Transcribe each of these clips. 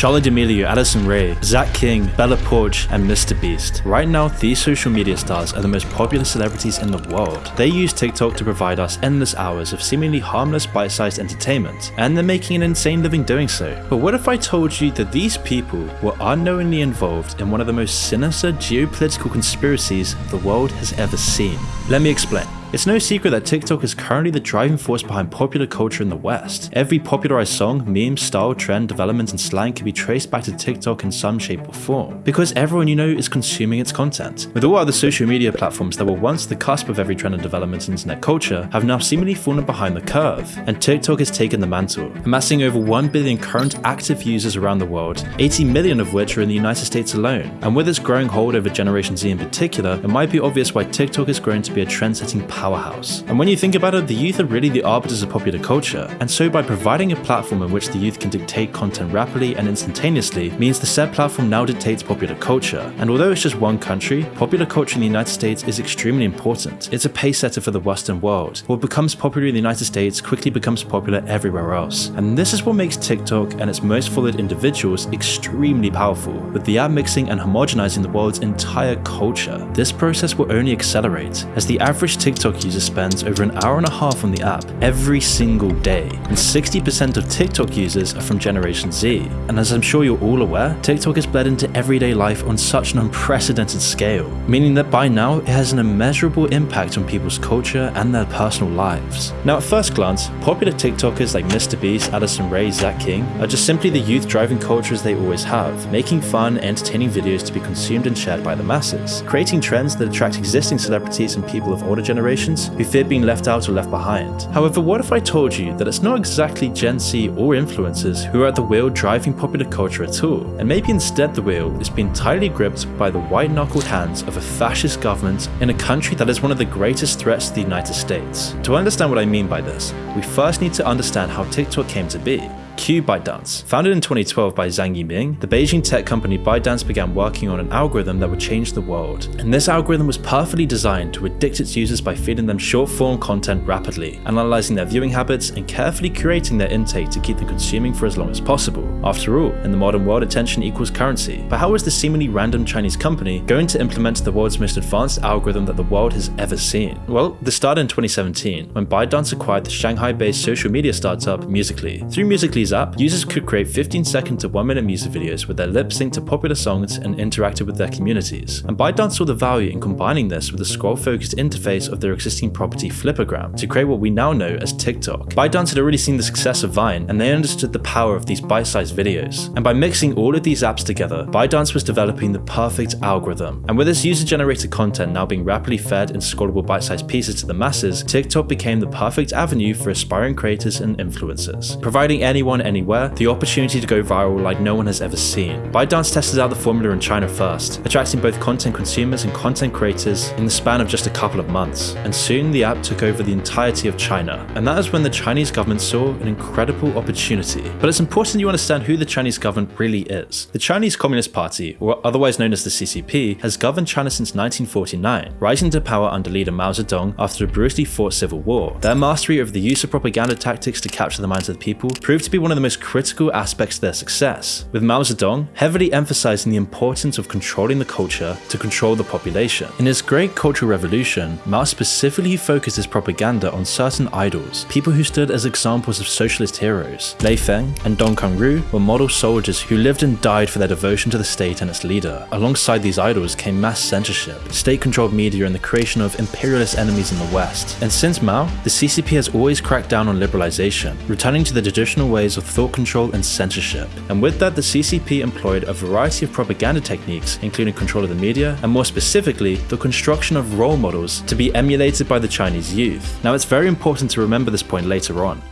Charli D'Amelio, Addison Rae, Zach King, Bella Poarch, and Mr. Beast. Right now, these social media stars are the most popular celebrities in the world. They use TikTok to provide us endless hours of seemingly harmless bite-sized entertainment, and they're making an insane living doing so. But what if I told you that these people were unknowingly involved in one of the most sinister geopolitical conspiracies the world has ever seen? Let me explain. It's no secret that TikTok is currently the driving force behind popular culture in the West. Every popularized song, meme, style, trend, development, and slang can be traced back to TikTok in some shape or form, because everyone you know is consuming its content. With all other social media platforms that were once the cusp of every trend and development in internet culture have now seemingly fallen behind the curve, and TikTok has taken the mantle, amassing over 1 billion current active users around the world, 80 million of which are in the United States alone. And with its growing hold over Generation Z in particular, it might be obvious why TikTok has grown to be a trend-setting powerhouse. And when you think about it, the youth are really the arbiters of popular culture, and so by providing a platform in which the youth can dictate content rapidly and instantaneously means the said platform now dictates popular culture. And although it's just one country, popular culture in the United States is extremely important. It's a pace setter for the Western world. What becomes popular in the United States quickly becomes popular everywhere else. And this is what makes TikTok and its most followed individuals extremely powerful, with the app mixing and homogenizing the world's entire culture. This process will only accelerate, as the average TikTok user spends over an hour and a half on the app every single day, and 60% of TikTok users are from Generation Z. And as I'm sure you're all aware, TikTok has bled into everyday life on such an unprecedented scale, meaning that by now it has an immeasurable impact on people's culture and their personal lives. Now at first glance, popular TikTokers like Mr. Beast, Addison Rae, Zach King are just simply the youth driving culture as they always have, making fun, entertaining videos to be consumed and shared by the masses, creating trends that attract existing celebrities and people of older generations who fear being left out or left behind. However, what if I told you that it's not exactly Gen Z or influencers who are at the wheel driving popular culture at all, and maybe instead the wheel is being tightly gripped by the white-knuckled hands of a fascist government in a country that is one of the greatest threats to the United States. To understand what I mean by this, we first need to understand how TikTok came to be. Q ByteDance. Founded in 2012 by Zhang Yiming, the Beijing tech company ByteDance began working on an algorithm that would change the world. And this algorithm was perfectly designed to addict its users by feeding them short-form content rapidly, analyzing their viewing habits, and carefully curating their intake to keep them consuming for as long as possible. After all, in the modern world, attention equals currency. But how is this seemingly random Chinese company going to implement the world's most advanced algorithm that the world has ever seen? Well, this started in 2017, when ByteDance acquired the Shanghai-based social media startup Musical.ly. Through Musical.ly's app, users could create 15 second to 1 minute music videos with their lip sync to popular songs and interacted with their communities. And ByteDance saw the value in combining this with the scroll focused interface of their existing property Flipagram to create what we now know as TikTok. ByteDance had already seen the success of Vine and they understood the power of these bite-sized videos. And by mixing all of these apps together, ByteDance was developing the perfect algorithm. And with this user-generated content now being rapidly fed in scrollable bite-sized pieces to the masses, TikTok became the perfect avenue for aspiring creators and influencers, providing anyone anywhere the opportunity to go viral like no one has ever seen. ByteDance tested out the formula in China first, attracting both content consumers and content creators in the span of just a couple of months, and soon the app took over the entirety of China. And that is when the Chinese government saw an incredible opportunity. But it's important you understand who the Chinese government really is. The Chinese Communist Party, or otherwise known as the CCP, has governed China since 1949, rising to power under leader Mao Zedong after a brutally fought civil war. Their mastery of the use of propaganda tactics to capture the minds of the people proved to be one of the most critical aspects of their success, with Mao Zedong heavily emphasizing the importance of controlling the culture to control the population. In his Great Cultural Revolution, Mao specifically focused his propaganda on certain idols, people who stood as examples of socialist heroes. Lei Feng and Dong Kangru were model soldiers who lived and died for their devotion to the state and its leader. Alongside these idols came mass censorship, state-controlled media and the creation of imperialist enemies in the West. And since Mao, the CCP has always cracked down on liberalization, returning to the traditional ways of thought control and censorship. And with that, the CCP employed a variety of propaganda techniques, including control of the media, and more specifically, the construction of role models to be emulated by the Chinese youth. Now, it's very important to remember this point later on.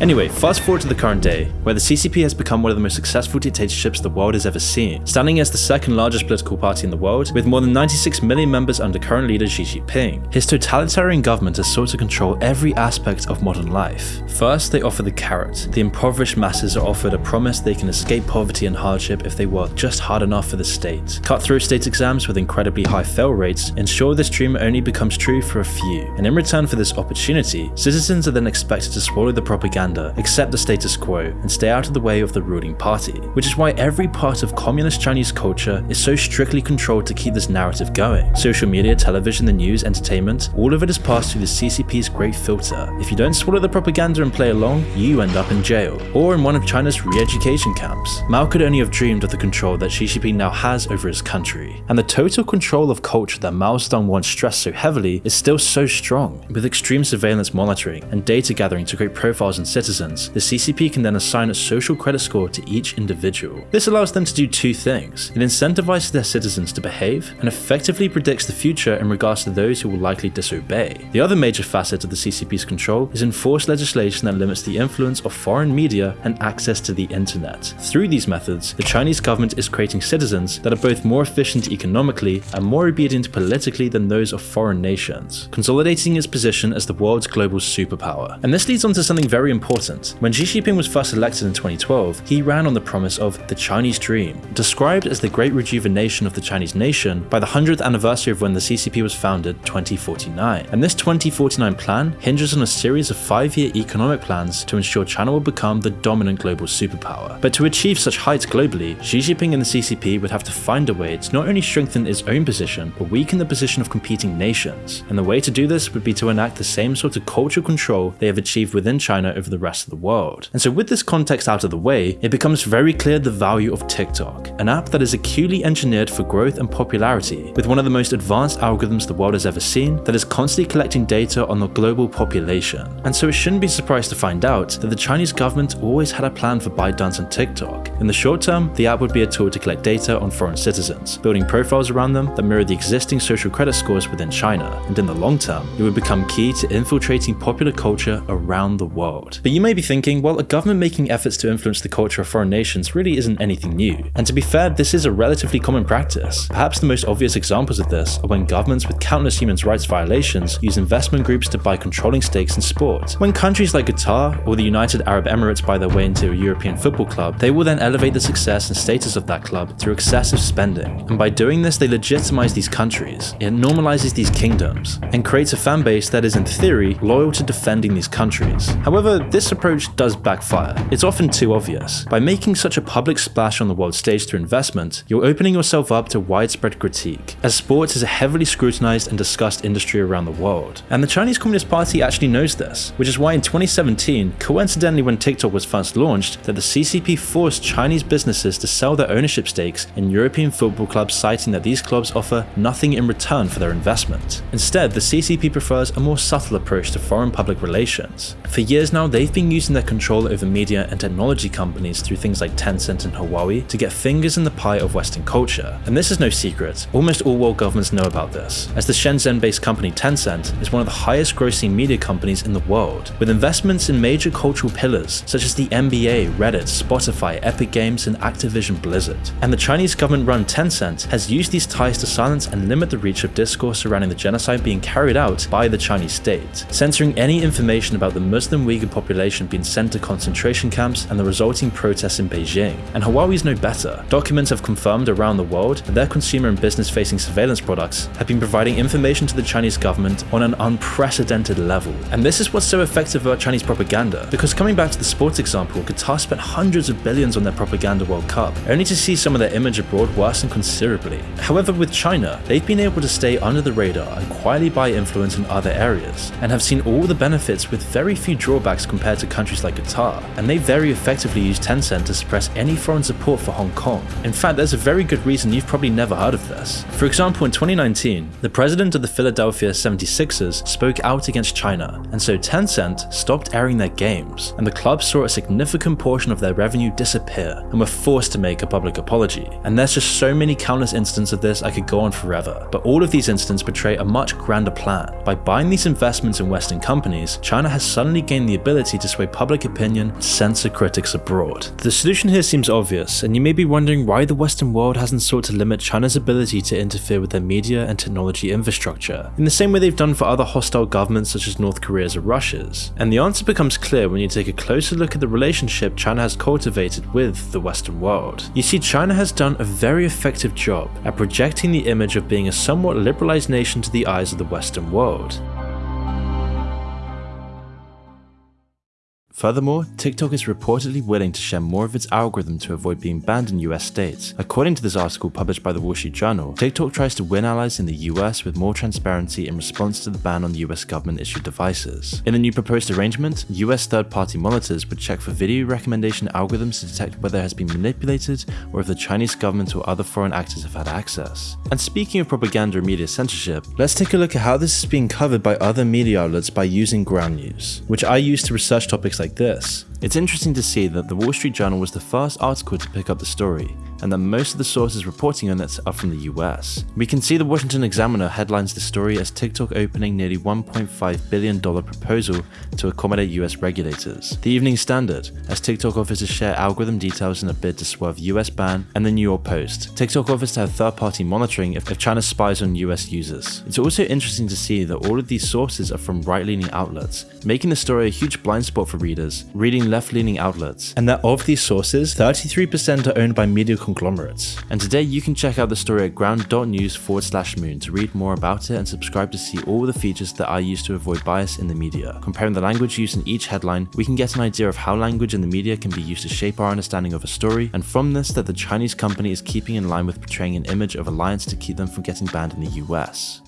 Anyway, fast forward to the current day, where the CCP has become one of the most successful dictatorships the world has ever seen, standing as the second largest political party in the world, with more than 96 million members under current leader Xi Jinping. His totalitarian government has sought to control every aspect of modern life. First, they offer the carrot. The impoverished masses are offered a promise they can escape poverty and hardship if they work just hard enough for the state. Cut-through state exams with incredibly high fail rates ensure this dream only becomes true for a few, and in return for this opportunity, citizens are then expected to swallow the propaganda propaganda, accept the status quo, and stay out of the way of the ruling party, which is why every part of communist Chinese culture is so strictly controlled to keep this narrative going. Social media, television, the news, entertainment, all of it is passed through the CCP's great filter. If you don't swallow the propaganda and play along, you end up in jail, or in one of China's re-education camps. Mao could only have dreamed of the control that Xi Jinping now has over his country, and the total control of culture that Mao Zedong once stressed so heavily is still so strong. With extreme surveillance monitoring and data gathering to create profiles on citizens, the CCP can then assign a social credit score to each individual. This allows them to do two things. It incentivizes their citizens to behave and effectively predicts the future in regards to those who will likely disobey. The other major facet of the CCP's control is enforced legislation that limits the influence of foreign media and access to the internet. Through these methods, the Chinese government is creating citizens that are both more efficient economically and more obedient politically than those of foreign nations, consolidating its position as the world's global superpower. And this leads on to something very important. When Xi Jinping was first elected in 2012, he ran on the promise of the Chinese dream, described as the great rejuvenation of the Chinese nation by the 100th anniversary of when the CCP was founded 2049. And this 2049 plan hinges on a series of five-year economic plans to ensure China will become the dominant global superpower. But to achieve such heights globally, Xi Jinping and the CCP would have to find a way to not only strengthen its own position, but weaken the position of competing nations. And the way to do this would be to enact the same sort of cultural control they have achieved within China over the rest of the world. And so with this context out of the way, it becomes very clear the value of TikTok, an app that is acutely engineered for growth and popularity, with one of the most advanced algorithms the world has ever seen that is constantly collecting data on the global population. And so it shouldn't be surprised to find out that the Chinese government always had a plan for ByteDance and TikTok. In the short term, the app would be a tool to collect data on foreign citizens, building profiles around them that mirror the existing social credit scores within China, and in the long term, it would become key to infiltrating popular culture around the world. But you may be thinking, well, a government making efforts to influence the culture of foreign nations really isn't anything new. And to be fair, this is a relatively common practice. Perhaps the most obvious examples of this are when governments with countless human rights violations use investment groups to buy controlling stakes in sport. When countries like Qatar or the United Arab Emirates buy their way into a European football club, they will then elevate the success and status of that club through excessive spending. And by doing this, they legitimize these countries, it normalizes these kingdoms, and creates a fan base that is in theory loyal to defending these countries. However, this approach does backfire. It's often too obvious. By making such a public splash on the world stage through investment, you're opening yourself up to widespread critique, as sports is a heavily scrutinized and discussed industry around the world. And the Chinese Communist Party actually knows this, which is why in 2017, coincidentally when TikTok was first launched, that the CCP forced Chinese businesses to sell their ownership stakes in European football clubs citing that these clubs offer nothing in return for their investment. Instead, the CCP prefers a more subtle approach to foreign public relations. For years now, they've been using their control over media and technology companies through things like Tencent and Huawei to get fingers in the pie of Western culture. And this is no secret, almost all world governments know about this, as the Shenzhen-based company Tencent is one of the highest grossing media companies in the world, with investments in major cultural pillars such as the NBA, Reddit, Spotify, Epic Games, and Activision Blizzard. And the Chinese government-run Tencent has used these ties to silence and limit the reach of discourse surrounding the genocide being carried out by the Chinese state, censoring any information about the Muslim Uyghur population being sent to concentration camps and the resulting protests in Beijing. And Huawei's no better. Documents have confirmed around the world that their consumer and business-facing surveillance products have been providing information to the Chinese government on an unprecedented level. And this is what's so effective about Chinese propaganda, because coming back to the sports example, Qatar spent hundreds of billions on their propaganda World Cup, only to see some of their image abroad worsen considerably. However, with China, they've been able to stay under the radar and quietly buy influence in other areas, and have seen all the benefits with very few drawbacks compared to countries like Qatar, and they very effectively use Tencent to suppress any foreign support for Hong Kong. In fact, there's a very good reason you've probably never heard of this. For example, in 2019, the president of the Philadelphia 76ers spoke out against China, and so Tencent stopped airing their games, and the club saw a significant portion of their revenue disappear, and were forced to make a public apology. And there's just so many countless instances of this I could go on forever, but all of these instances portray a much grander plan. By buying these investments in Western companies, China has suddenly gained the ability to sway public opinion and censor critics abroad. The solution here seems obvious, and you may be wondering why the Western world hasn't sought to limit China's ability to interfere with their media and technology infrastructure, in the same way they've done for other hostile governments such as North Korea's or Russia's. And the answer becomes clear when you take a closer look at the relationship China has cultivated with the Western world. You see, China has done a very effective job at projecting the image of being a somewhat liberalized nation to the eyes of the Western world. Furthermore, TikTok is reportedly willing to share more of its algorithm to avoid being banned in US states. According to this article published by the Wall Street Journal, TikTok tries to win allies in the US with more transparency in response to the ban on US government issued devices. In the new proposed arrangement, US third party monitors would check for video recommendation algorithms to detect whether it has been manipulated or if the Chinese government or other foreign actors have had access. And speaking of propaganda and media censorship, let's take a look at how this is being covered by other media outlets by using ground news, which I use to research topics like this. It's interesting to see that the Wall Street Journal was the first article to pick up the story, and that most of the sources reporting on it are from the US. We can see the Washington Examiner headlines the story as TikTok opening nearly $1.5 billion proposal to accommodate US regulators. The Evening Standard, as TikTok offers to share algorithm details in a bid to swerve US ban, and the New York Post. TikTok offers to have third-party monitoring if, if China spies on US users. It's also interesting to see that all of these sources are from right-leaning outlets, making the story a huge blind spot for readers, reading left-leaning outlets, and that of these sources, 33% are owned by media conglomerates. And today you can check out the story at ground.news forward slash moon to read more about it and subscribe to see all the features that I use to avoid bias in the media. Comparing the language used in each headline, we can get an idea of how language in the media can be used to shape our understanding of a story, and from this that the Chinese company is keeping in line with portraying an image of alliance to keep them from getting banned in the US.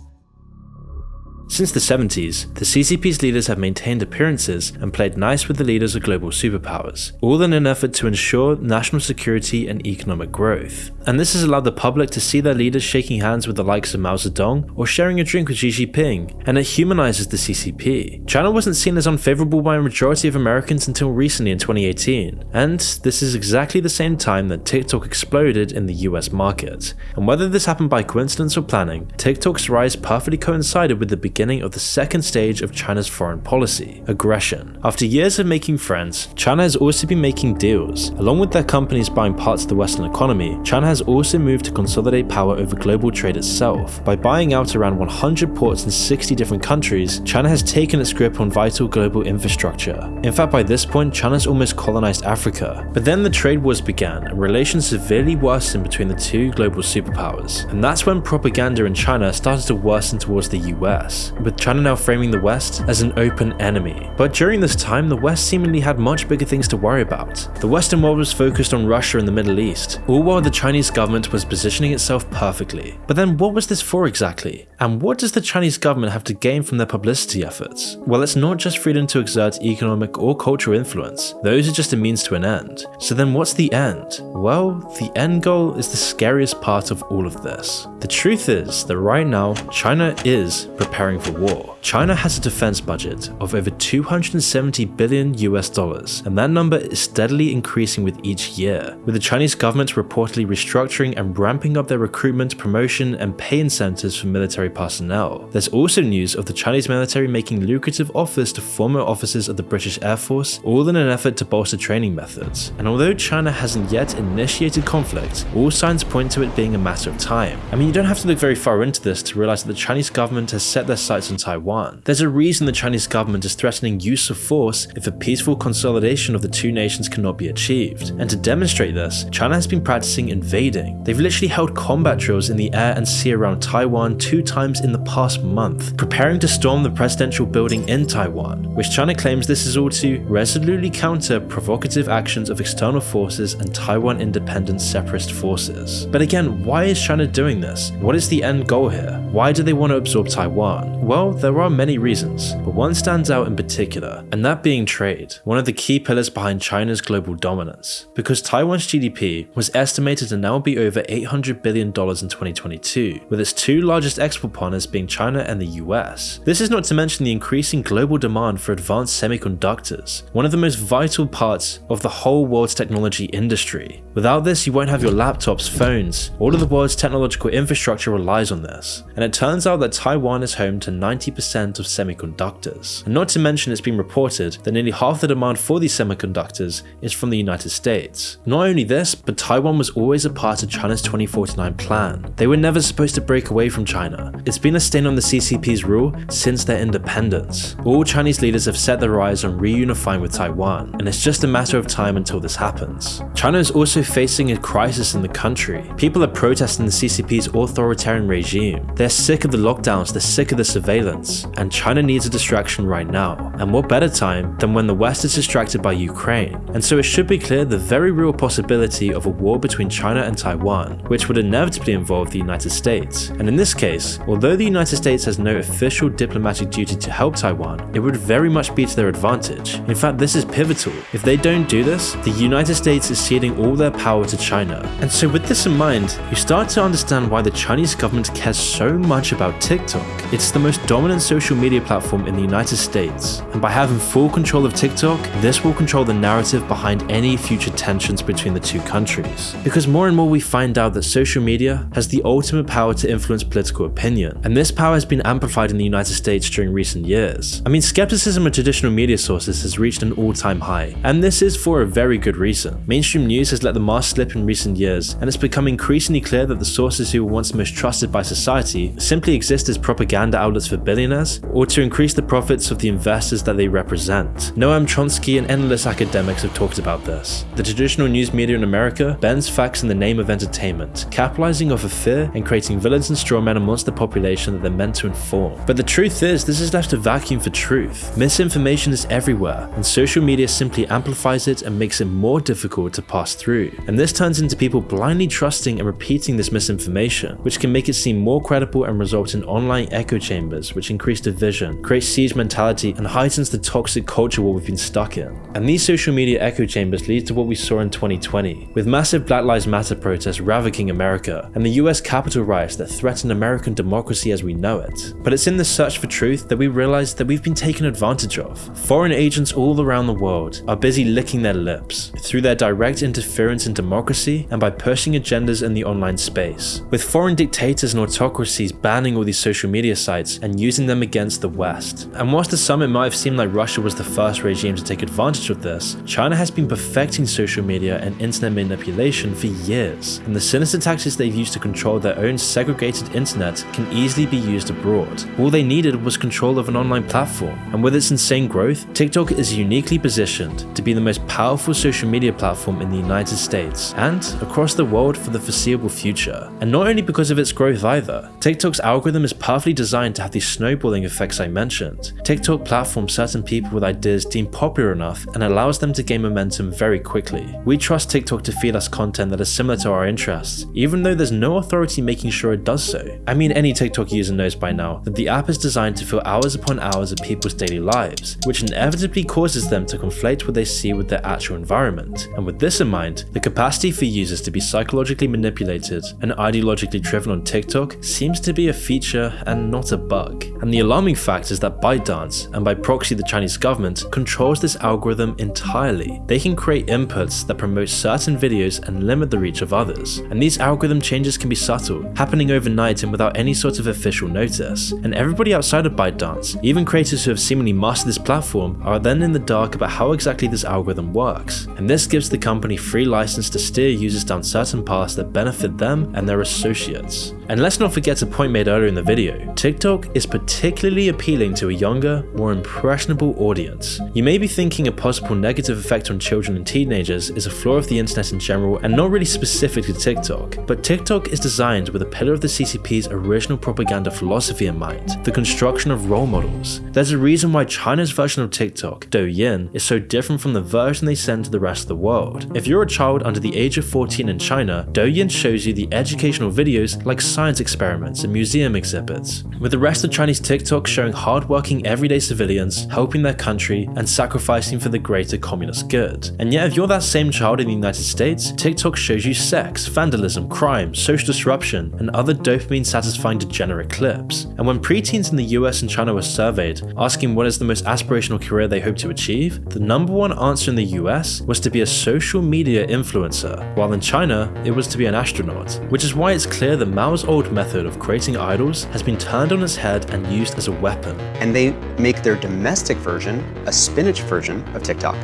Since the 70s, the CCP's leaders have maintained appearances and played nice with the leaders of global superpowers, all in an effort to ensure national security and economic growth. And this has allowed the public to see their leaders shaking hands with the likes of Mao Zedong or sharing a drink with Xi Jinping, and it humanizes the CCP. China wasn't seen as unfavorable by a majority of Americans until recently in 2018, and this is exactly the same time that TikTok exploded in the US market. And whether this happened by coincidence or planning, TikTok's rise perfectly coincided with the beginning of the second stage of China's foreign policy, aggression. After years of making friends, China has also been making deals. Along with their companies buying parts of the Western economy, China has also moved to consolidate power over global trade itself. By buying out around 100 ports in 60 different countries, China has taken its grip on vital global infrastructure. In fact, by this point, China's almost colonized Africa. But then the trade wars began, and relations severely worsened between the two global superpowers. And that's when propaganda in China started to worsen towards the US with China now framing the West as an open enemy. But during this time, the West seemingly had much bigger things to worry about. The Western world was focused on Russia and the Middle East, all while the Chinese government was positioning itself perfectly. But then what was this for exactly? And what does the Chinese government have to gain from their publicity efforts? Well, it's not just freedom to exert economic or cultural influence, those are just a means to an end. So then what's the end? Well, the end goal is the scariest part of all of this. The truth is that right now, China is preparing for war. China has a defense budget of over 270 billion US dollars, and that number is steadily increasing with each year, with the Chinese government reportedly restructuring and ramping up their recruitment, promotion, and pay incentives for military personnel. There's also news of the Chinese military making lucrative offers to former officers of the British Air Force, all in an effort to bolster training methods. And although China hasn't yet initiated conflict, all signs point to it being a matter of time. I mean, you don't have to look very far into this to realize that the Chinese government has set their sights on Taiwan. There's a reason the Chinese government is threatening use of force if a peaceful consolidation of the two nations cannot be achieved. And to demonstrate this, China has been practicing invading. They've literally held combat drills in the air and sea around Taiwan two times in the past month, preparing to storm the presidential building in Taiwan, which China claims this is all to resolutely counter provocative actions of external forces and Taiwan independent separatist forces. But again, why is China doing this? What is the end goal here? Why do they want to absorb Taiwan? Well, there are many reasons, but one stands out in particular, and that being trade, one of the key pillars behind China's global dominance. Because Taiwan's GDP was estimated to now be over $800 billion in 2022, with its two largest export partners being China and the US. This is not to mention the increasing global demand for advanced semiconductors, one of the most vital parts of the whole world's technology industry. Without this, you won't have your laptops, phones, all of the world's technological infrastructure relies on this. And it turns out that Taiwan is home to 90% of semiconductors. And not to mention it's been reported that nearly half the demand for these semiconductors is from the United States. Not only this, but Taiwan was always a part of China's 2049 plan. They were never supposed to break away from China. It's been a stain on the CCP's rule since their independence. All Chinese leaders have set their eyes on reunifying with Taiwan, and it's just a matter of time until this happens. China is also facing a crisis in the country. People are protesting the CCP's authoritarian regime. They're sick of the lockdowns, they're sick of the surveillance, and China needs a distraction right now. And what better time than when the West is distracted by Ukraine? And so it should be clear the very real possibility of a war between China and Taiwan, which would inevitably involve the United States. And in this case, although the United States has no official diplomatic duty to help Taiwan, it would very much be to their advantage. In fact, this is pivotal. If they don't do this, the United States is ceding all their power to China. And so with this in mind, you start to understand why the Chinese government cares so much about TikTok. It's the most dominant social media platform in the United States, and by having full control of TikTok, this will control the narrative behind any future tensions between the two countries. Because more and more we find out that social media has the ultimate power to influence political opinion, and this power has been amplified in the United States during recent years. I mean, skepticism of traditional media sources has reached an all-time high, and this is for a very good reason. Mainstream news has let the mask slip in recent years, and it's become increasingly clear that the sources who were once most trusted by society simply exist as propaganda outlets for billionaires, or to increase the profits of the investors that they represent. Noam Chomsky and endless academics have talked about this. The traditional news media in America bends facts in the name of entertainment, capitalizing off of fear and creating villains and strawmen amongst the population that they're meant to inform. But the truth is, this has left a vacuum for truth. Misinformation is everywhere, and social media simply amplifies it and makes it more difficult to pass through. And this turns into people blindly trusting and repeating this misinformation, which can make it seem more credible and result in online echo chambers, which increase division, create siege mentality, and heightens the toxic culture war we've been stuck in. And these social media echo chambers lead to what we saw in 2020, with massive Black Lives Matter protests ravaging America, and the US Capitol riots that threaten American democracy as we know it. But it's in the search for truth that we realize that we've been taken advantage of. Foreign agents all around the world are busy licking their lips through their direct interference in democracy and by pushing agendas in the online space, with foreign dictators and autocracies banning all these social media sites and using them against the West. And whilst the summit might have seemed like Russia was the first regime to take advantage of this, China has been perfecting social media and internet manipulation for years, and the sinister tactics they've used to control their own segregated internet can easily be used abroad. All they needed was control of an online platform, and with its insane growth, TikTok is uniquely positioned to be the most powerful social media platform in the United States and across the world for the foreseeable future. And not only because of its growth either, TikTok's algorithm is perfectly designed to have these snowballing effects I mentioned. TikTok platforms certain people with ideas deemed popular enough and allows them to gain momentum very quickly. We trust TikTok to feed us content that is similar to our interests, even though there's no authority making sure it does so. I mean any TikTok user knows by now that the app is designed to fill hours upon hours of people's daily lives, which inevitably causes them to conflate what they see with their actual environment. And with this in mind, the capacity for users to be psychologically manipulated and ideologically driven on TikTok seems to be a feature and not a bug. And the alarming fact is that ByteDance, and by proxy the Chinese government, controls this algorithm entirely. They can create inputs that promote certain videos and limit the reach of others. And these algorithm changes can be subtle, happening overnight and without any sort of official notice. And everybody outside of ByteDance, even creators who have seemingly mastered this platform, are then in the dark about how exactly this algorithm works. And this gives the company free license to steer users down certain paths that benefit them and their associates. And let's not forget a point made earlier in the video, TikTok is particularly appealing to a younger, more impressionable audience. You may be thinking a possible negative effect on children and teenagers is a flaw of the internet in general and not really specific to TikTok, but TikTok is designed with a pillar of the CCP's original propaganda philosophy in mind, the construction of role models. There's a reason why China's version of TikTok, Douyin, is so different from the version they send to the rest of the world. If you're a child under the age of 14 in China, Douyin shows you the educational videos like science experiments and museum exhibits, with the rest of Chinese TikTok showing hardworking everyday civilians helping their country and sacrificing for the greater communist good. And yet if you're that same child in the United States, TikTok shows you sex, vandalism, crime, social disruption, and other dopamine satisfying degenerate clips. And when preteens in the US and China were surveyed, asking what is the most aspirational career they hope to achieve, the number one answer in the US was to be a social media influencer, while in China, it was to be an astronaut. Which is why it's clear that Mao's old method of creating idols has been turned on its head and used as a weapon. And they make their domestic version a spinach version of TikTok.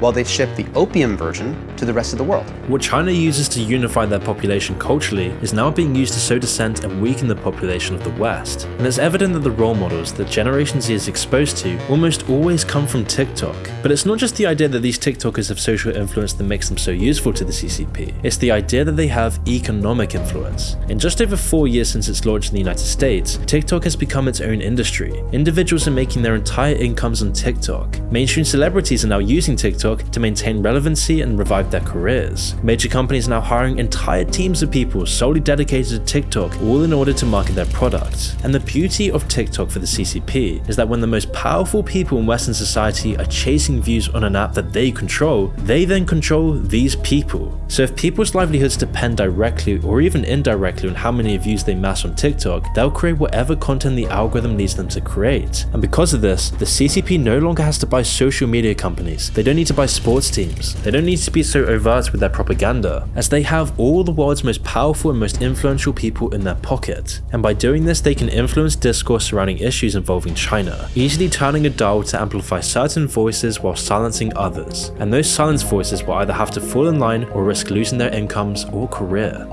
While they ship the opium version to the rest of the world. What China uses to unify their population culturally is now being used to sow dissent and weaken the population of the West. And it's evident that the role models that Generation Z is exposed to almost always come from TikTok. But it's not just the idea that these TikTokers have social influence that makes them so useful to the CCP, it's the idea that they have economic influence. In just over four years since its launch in the United States, TikTok has become its own industry. Individuals are making their entire incomes on TikTok. Mainstream celebrities are now using TikTok to maintain relevancy and revive their careers. Major companies are now hiring entire teams of people solely dedicated to TikTok, all in order to market their products. And the beauty of TikTok for the CCP is that when the most powerful people in Western society are chasing views on an app that they control, they then control these people. So if people's livelihoods depend directly or even indirectly on how many views they mass on TikTok, they'll create whatever content the algorithm needs them to create. And because of this, the CCP no longer has to buy social media companies, they don't need to buy sports teams. They don't need to be so overt with their propaganda, as they have all the world's most powerful and most influential people in their pocket, and by doing this they can influence discourse surrounding issues involving China, easily turning a dial to amplify certain voices while silencing others, and those silenced voices will either have to fall in line or risk losing their incomes or career.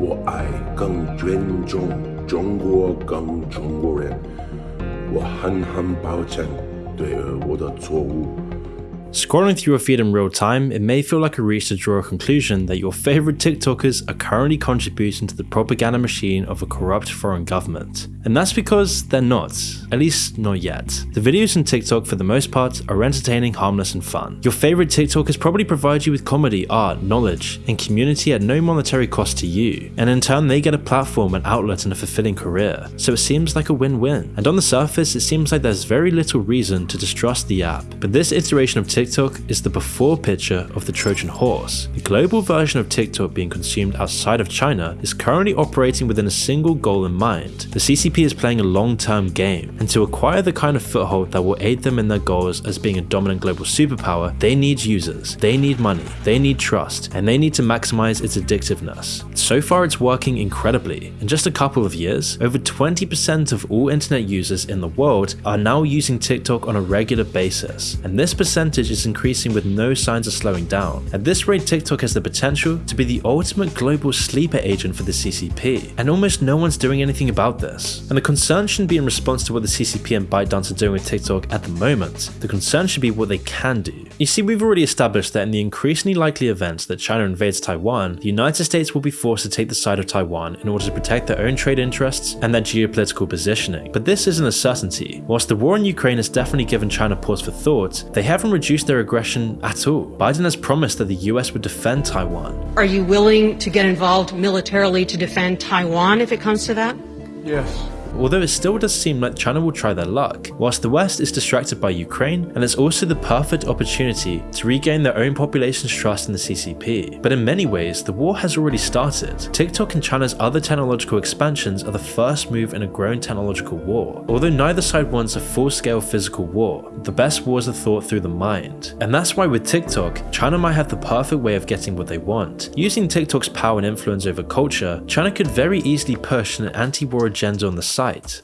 Scrolling through your feed in real time, it may feel like a reach to draw a conclusion that your favorite TikTokers are currently contributing to the propaganda machine of a corrupt foreign government. And that's because they're not, at least not yet. The videos on TikTok for the most part are entertaining, harmless and fun. Your favorite TikTokers probably provide you with comedy, art, knowledge, and community at no monetary cost to you. And in turn they get a platform, an outlet and a fulfilling career. So it seems like a win-win. And on the surface it seems like there's very little reason to distrust the app. But this iteration of TikTok is the before picture of the Trojan horse. The global version of TikTok being consumed outside of China is currently operating within a single goal in mind. The CCP is playing a long-term game, and to acquire the kind of foothold that will aid them in their goals as being a dominant global superpower, they need users, they need money, they need trust, and they need to maximize its addictiveness. So far it's working incredibly. In just a couple of years, over 20% of all internet users in the world are now using TikTok on a regular basis, and this percentage is increasing with no signs of slowing down. At this rate, TikTok has the potential to be the ultimate global sleeper agent for the CCP, and almost no one's doing anything about this. And the concern shouldn't be in response to what the CCP and ByteDance are doing with TikTok at the moment, the concern should be what they can do. You see, we've already established that in the increasingly likely event that China invades Taiwan, the United States will be forced to take the side of Taiwan in order to protect their own trade interests and their geopolitical positioning. But this isn't a certainty. Whilst the war in Ukraine has definitely given China pause for thought, they haven't reduced their aggression at all. Biden has promised that the US would defend Taiwan. Are you willing to get involved militarily to defend Taiwan if it comes to that? Yes. Although it still does seem like China will try their luck, whilst the West is distracted by Ukraine, and it's also the perfect opportunity to regain their own population's trust in the CCP. But in many ways, the war has already started. TikTok and China's other technological expansions are the first move in a growing technological war. Although neither side wants a full-scale physical war, the best wars are thought through the mind. And that's why with TikTok, China might have the perfect way of getting what they want. Using TikTok's power and influence over culture, China could very easily push an anti-war agenda on the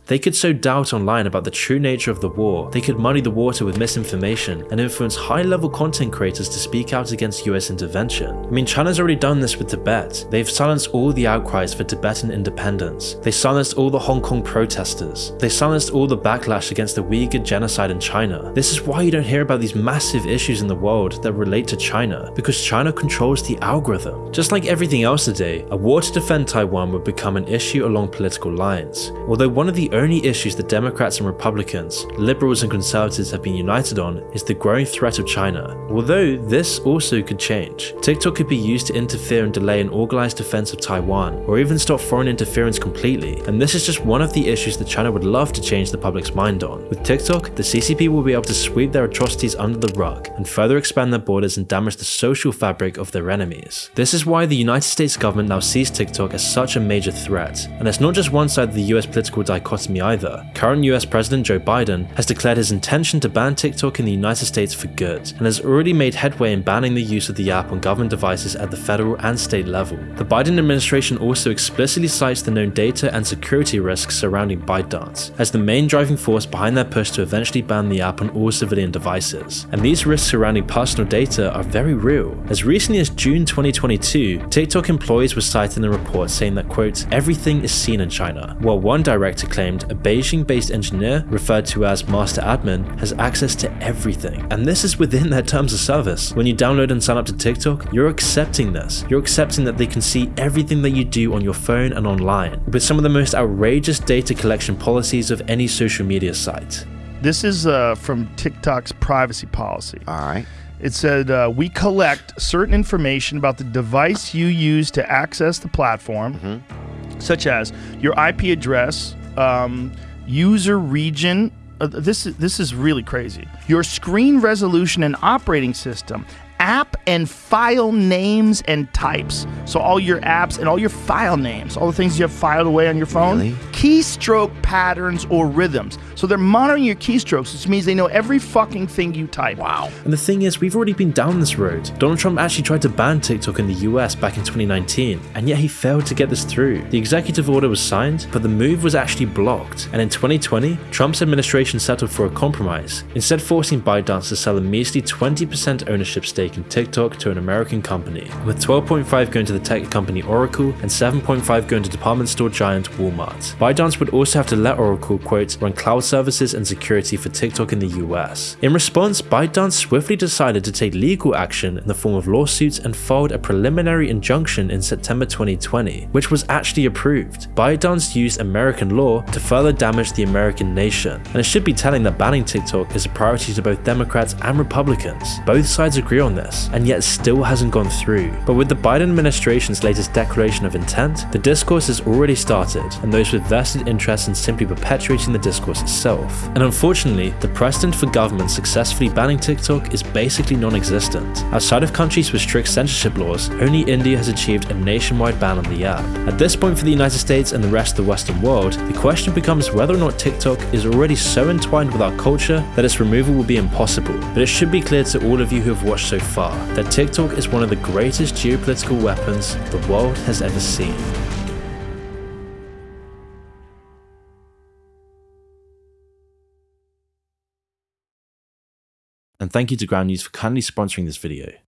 They could sow doubt online about the true nature of the war, they could muddy the water with misinformation, and influence high-level content creators to speak out against US intervention. I mean, China's already done this with Tibet. They've silenced all the outcries for Tibetan independence. They silenced all the Hong Kong protesters. They silenced all the backlash against the Uyghur genocide in China. This is why you don't hear about these massive issues in the world that relate to China, because China controls the algorithm. Just like everything else today, a war to defend Taiwan would become an issue along political lines. Although one of the only issues that Democrats and Republicans, liberals and conservatives have been united on is the growing threat of China. Although this also could change. TikTok could be used to interfere and delay an organized defense of Taiwan, or even stop foreign interference completely, and this is just one of the issues that China would love to change the public's mind on. With TikTok, the CCP will be able to sweep their atrocities under the rug and further expand their borders and damage the social fabric of their enemies. This is why the United States government now sees TikTok as such a major threat, and it's not just one side of the US political political dichotomy either. Current US President Joe Biden has declared his intention to ban TikTok in the United States for good, and has already made headway in banning the use of the app on government devices at the federal and state level. The Biden administration also explicitly cites the known data and security risks surrounding ByteDance as the main driving force behind their push to eventually ban the app on all civilian devices. And these risks surrounding personal data are very real. As recently as June 2022, TikTok employees were cited in a report saying that quote, everything is seen in China, while one director claimed a Beijing-based engineer referred to as master admin has access to everything. And this is within their terms of service. When you download and sign up to TikTok, you're accepting this. You're accepting that they can see everything that you do on your phone and online, with some of the most outrageous data collection policies of any social media site. This is uh, from TikTok's privacy policy. All right. It said, uh, We collect certain information about the device you use to access the platform, such as your IP address, um, user region. Uh, this, this is really crazy. Your screen resolution and operating system, app and file names and types. So, all your apps and all your file names, all the things you have filed away on your phone, Really? keystroke patterns or rhythms. So, they're monitoring your keystrokes, which means they know every fucking thing you type. Wow. And the thing is, we've already been down this road. Donald Trump actually tried to ban TikTok in the US back in 2019, and yet he failed to get this through. The executive order was signed, but the move was actually blocked. And in 2020, Trump's administration settled for a compromise, instead forcing ByteDance to sell a measly 20% ownership stake in TikTok to an American company, with 12.5 going to the tech company Oracle and 7.5 going to department store giant Walmart. ByteDance would also have to let Oracle, quote, run cloud services and security for TikTok in the US. In response, ByteDance swiftly decided to take legal action in the form of lawsuits and filed a preliminary injunction in September 2020, which was actually approved. ByteDance used American law to further damage the American nation, and it should be telling that banning TikTok is a priority to both Democrats and Republicans. Both sides agree on this, and yet still hasn't gone through. But with the Biden administration's latest declaration of intent, the discourse has already started, and those with vested interest in simply perpetuating the discourse itself. And unfortunately, the precedent for governments successfully banning TikTok is basically non-existent. Outside of countries with strict censorship laws, only India has achieved a nationwide ban on the app. At this point for the United States and the rest of the Western world, the question becomes whether or not TikTok is already so entwined with our culture that its removal will be impossible. But it should be clear to all of you who have watched so far that TikTok is one of the greatest geopolitical weapons the world has ever seen. And thank you to Ground News for kindly sponsoring this video.